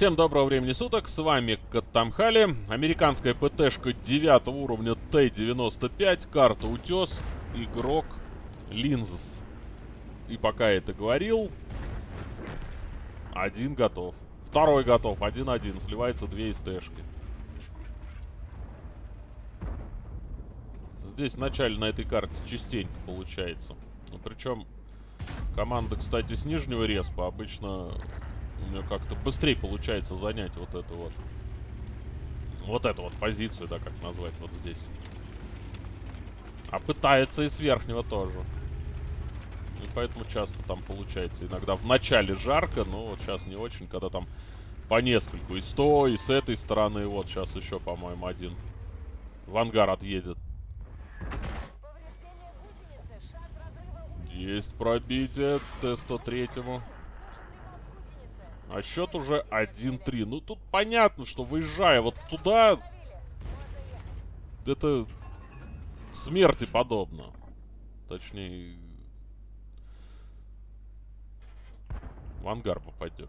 Всем доброго времени суток, с вами Каттамхали, американская ПТшка 9 уровня Т-95, карта Утес, игрок Линзс. И пока я это говорил, один готов. Второй готов, один-один, сливается две СТшки. Здесь вначале на этой карте частенько получается. Ну, причем команда, кстати, с нижнего респа обычно у меня как-то быстрее получается занять вот эту вот... Вот эту вот позицию, да, как назвать вот здесь. А пытается и с верхнего тоже. И поэтому часто там получается иногда в начале жарко, но вот сейчас не очень, когда там по нескольку. И с той, и с этой стороны. Вот сейчас еще, по-моему, один в ангар отъедет. Есть пробитие Т-103. А счет уже 1-3. Ну, тут понятно, что выезжая вот туда... Это смерти подобно. Точнее... В ангар попадешь.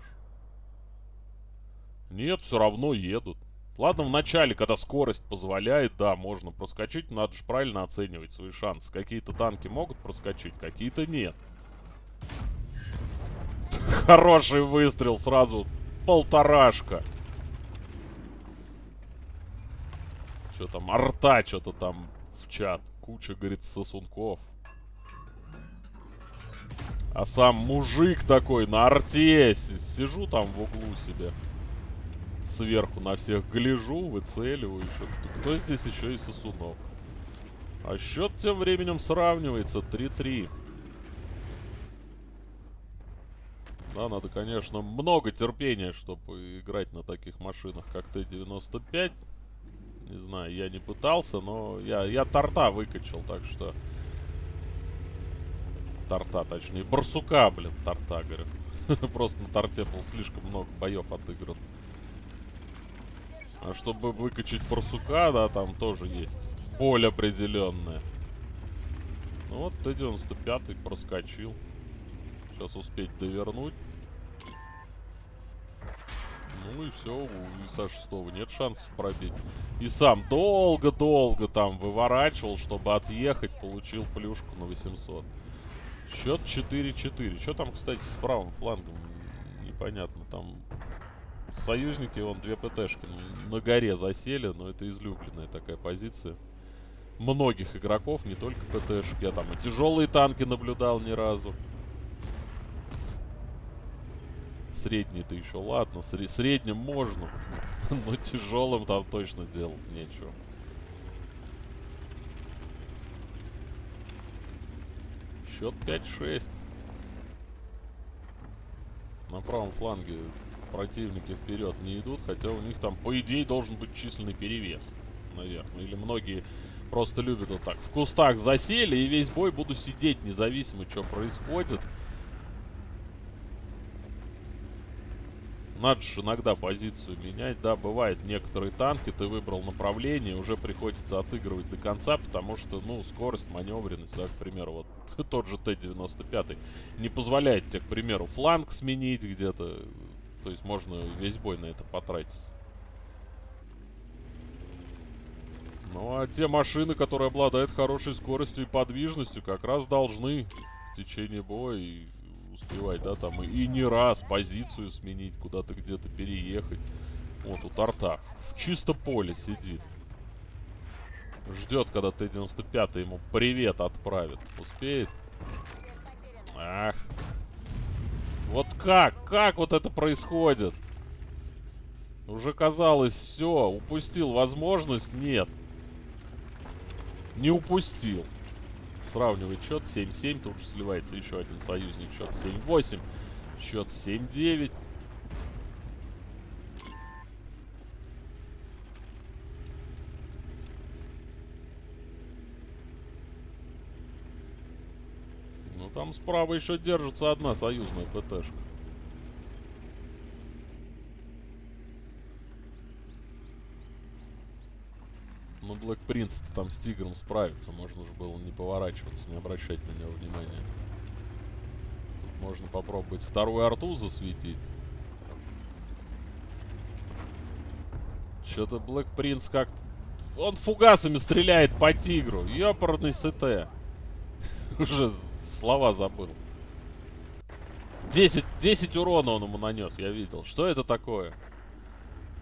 Нет, все равно едут. Ладно, в начале, когда скорость позволяет, да, можно проскочить. Надо же правильно оценивать свои шансы. Какие-то танки могут проскочить, какие-то нет. Хороший выстрел сразу. Полторашка. Что там, арта что-то там в чат. Куча, говорит, сосунков. А сам мужик такой на арте. Сижу там в углу себе. Сверху на всех гляжу, выцеливаю еще. Кто здесь еще и сосунок? А счет тем временем сравнивается 3-3. Да, надо, конечно, много терпения, чтобы играть на таких машинах, как Т-95. Не знаю, я не пытался, но я, я торта выкачал, так что... Торта, точнее. Барсука, блин, торта, говорю. Просто на торте был слишком много боев отыгран. А чтобы выкачать барсука, да, там тоже есть боль определенная. Ну вот Т-95 проскочил. Сейчас успеть довернуть. Ну и все, у ИСа 6 нет шансов пробить. И сам долго-долго там выворачивал, чтобы отъехать, получил плюшку на 800. Счет 4-4. Что там, кстати, с правым флангом? Непонятно. Там союзники, вон, две ПТшки на горе засели, но это излюбленная такая позиция. Многих игроков, не только ПТшки. Я там и тяжелые танки наблюдал ни разу. Средний-то еще ладно, сре средним можно, но тяжелым там точно делать нечего. Счет 5-6. На правом фланге противники вперед не идут, хотя у них там, по идее, должен быть численный перевес, наверное. Или многие просто любят вот так. В кустах засели, и весь бой буду сидеть, независимо, что происходит. Надо же иногда позицию менять. Да, бывает, некоторые танки ты выбрал направление, уже приходится отыгрывать до конца, потому что, ну, скорость, маневренность, да, к примеру, вот тот же Т-95 не позволяет тебе, к примеру, фланг сменить где-то. То есть можно весь бой на это потратить. Ну, а те машины, которые обладают хорошей скоростью и подвижностью, как раз должны в течение боя успевать, да, там, и, и не раз позицию сменить, куда-то где-то переехать. Вот, у торта. В чисто поле сидит. Ждет, когда Т-95 ему привет отправит. Успеет? Ах. Вот как? Как вот это происходит? Уже казалось, все, упустил возможность. Нет. Не упустил. Сравнивает счет 7-7. Тут же сливается еще один союзник. Счет 7-8. Счет 7-9. Ну там справа еще держится одна союзная ПТшка. Black Prince там с тигром справится. Можно же было не поворачиваться, не обращать на него внимания. Тут можно попробовать вторую арту засветить. Что-то Black Prince как... Он фугасами стреляет по тигру. Ёпарный СТ. Уже слова забыл. 10, 10 урона он ему нанес, я видел. Что это такое?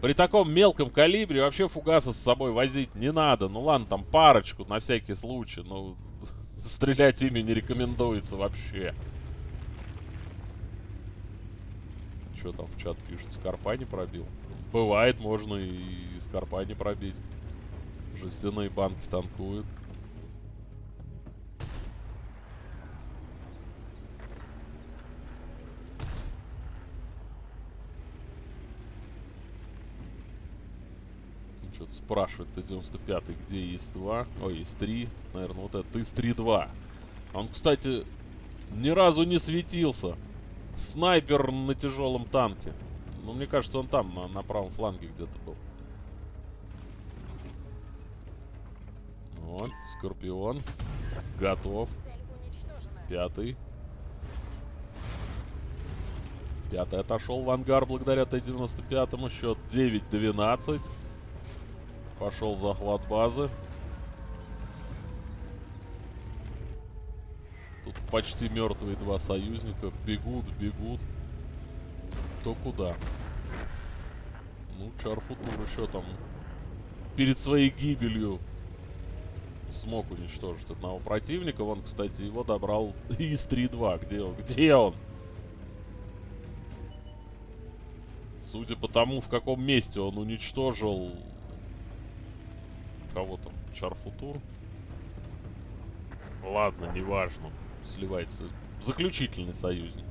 При таком мелком калибре вообще фугаса с собой возить не надо. Ну ладно, там парочку на всякий случай. Но стрелять ими не рекомендуется вообще. Что там в чат пишет? Скорпа не пробил? Бывает, можно и скорпа не пробить. Жестяные банки танкуют. Что-то спрашивает Т-95, где есть 2 Ой, есть 3 Наверное, вот это ИС-3-2. Он, кстати, ни разу не светился. Снайпер на тяжелом танке. Ну, мне кажется, он там, на, на правом фланге где-то был. Вот, Скорпион. Готов. Пятый. Пятый отошел в ангар благодаря Т-95. Счет 9-12. Пошел захват базы. Тут почти мертвые два союзника. Бегут, бегут. Кто куда. Ну, Чарфутур еще там перед своей гибелью смог уничтожить одного противника. Вон, кстати, его добрал из 3-2. Где он? Где он? Судя по тому, в каком месте он уничтожил кого там? Чарфутур? Ладно, неважно. Сливается. Заключительный союзник.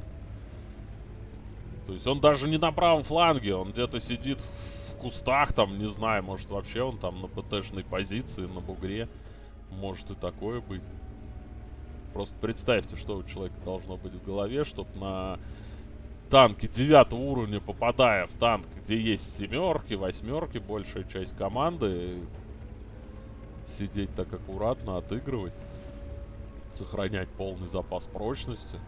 То есть он даже не на правом фланге, он где-то сидит в кустах, там, не знаю, может вообще он там на ПТшной позиции, на бугре. Может и такое быть. Просто представьте, что у человека должно быть в голове, чтобы на танке девятого уровня, попадая в танк, где есть семерки, восьмерки, большая часть команды, сидеть так аккуратно, отыгрывать, сохранять полный запас прочности.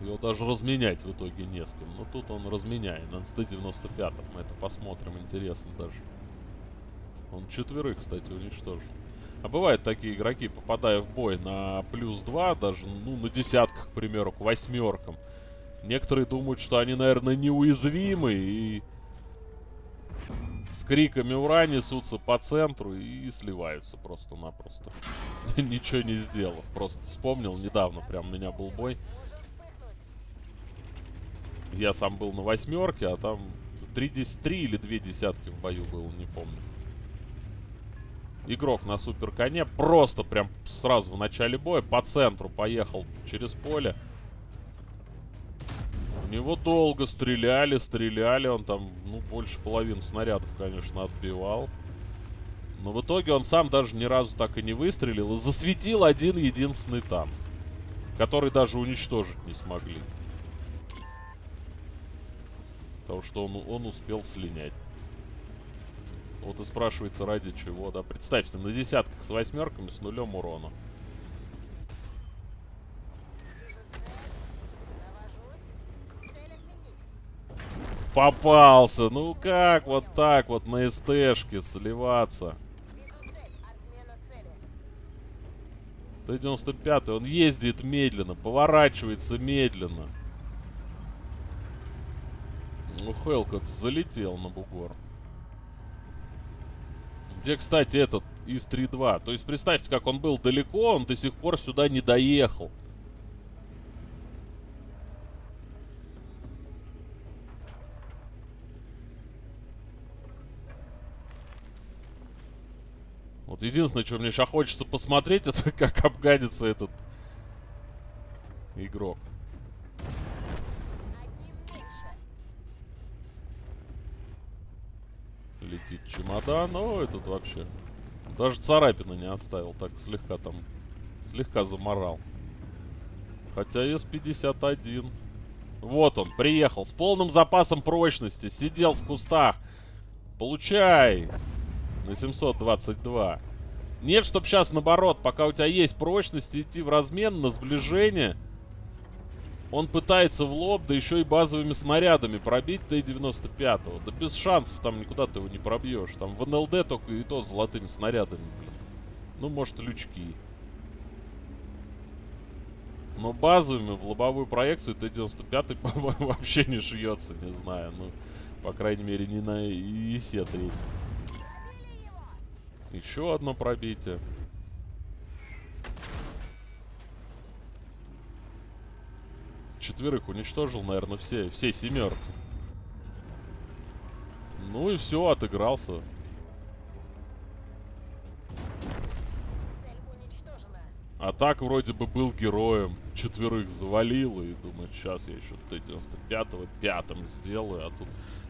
Его даже разменять в итоге не с кем. Но тут он разменяет на СТ-95. Мы это посмотрим, интересно даже. Он четверых, кстати, уничтожил. А бывают такие игроки, попадая в бой на плюс 2, даже, ну, на десятках, к примеру, к восьмеркам. Некоторые думают, что они, наверное, неуязвимы и с криками «Ура!» несутся по центру и сливаются просто-напросто. Ничего не сделав. Просто вспомнил недавно, прям у меня был бой. Я сам был на восьмерке, а там 3, 3 или 2 десятки в бою было, не помню. Игрок на супер коне просто прям сразу в начале боя по центру поехал через поле. У него долго стреляли, стреляли. Он там, ну, больше половины снарядов, конечно, отбивал. Но в итоге он сам даже ни разу так и не выстрелил. И засветил один единственный танк. Который даже уничтожить не смогли. Потому что он, он успел слинять. Вот и спрашивается, ради чего, да. Представьте, на десятках с восьмерками с нулем урона. Попался. Ну как вот так вот на СТшке сливаться? Т-95, он ездит медленно, поворачивается медленно. Ну, Хелкот залетел на бугор. Где, кстати, этот из 3-2? То есть, представьте, как он был далеко, он до сих пор сюда не доехал. Вот единственное, что мне сейчас хочется посмотреть, это как обгадится этот игрок. Летит чемодан. Ой, тут вообще... Даже царапины не оставил. Так слегка там... Слегка заморал. Хотя С-51. Вот он, приехал. С полным запасом прочности. Сидел в кустах. Получай! На 722. Нет, чтоб сейчас наоборот, пока у тебя есть прочность, идти в размен на сближение. Он пытается в лоб, да еще и базовыми снарядами пробить Т-95. Да без шансов там никуда ты его не пробьешь. Там в НЛД только и то с золотыми снарядами, блин. Ну, может, лючки. Но базовыми в лобовую проекцию Т-95, по-моему, вообще не шьется, не знаю. Ну, по крайней мере, не на ИСе-3. Еще одно пробитие. Четверых уничтожил, наверное, все, все семерки. Ну и все, отыгрался. А так вроде бы был героем. Четверых завалил и думает, сейчас я еще Т-95 пятым сделаю, а тут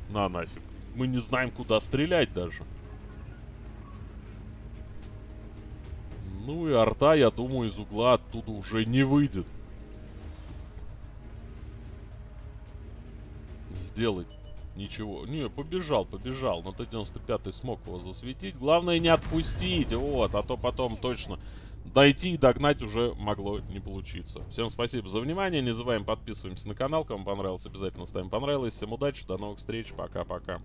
на нафиг. Мы не знаем, куда стрелять даже. Ну и арта, я думаю, из угла оттуда уже не выйдет. Сделать ничего. Не, побежал, побежал. Но Т-95 смог его засветить. Главное не отпустить, вот. А то потом точно дойти и догнать уже могло не получиться. Всем спасибо за внимание. Не забываем подписываемся на канал. Кому понравилось, обязательно ставим понравилось. Всем удачи, до новых встреч. Пока-пока.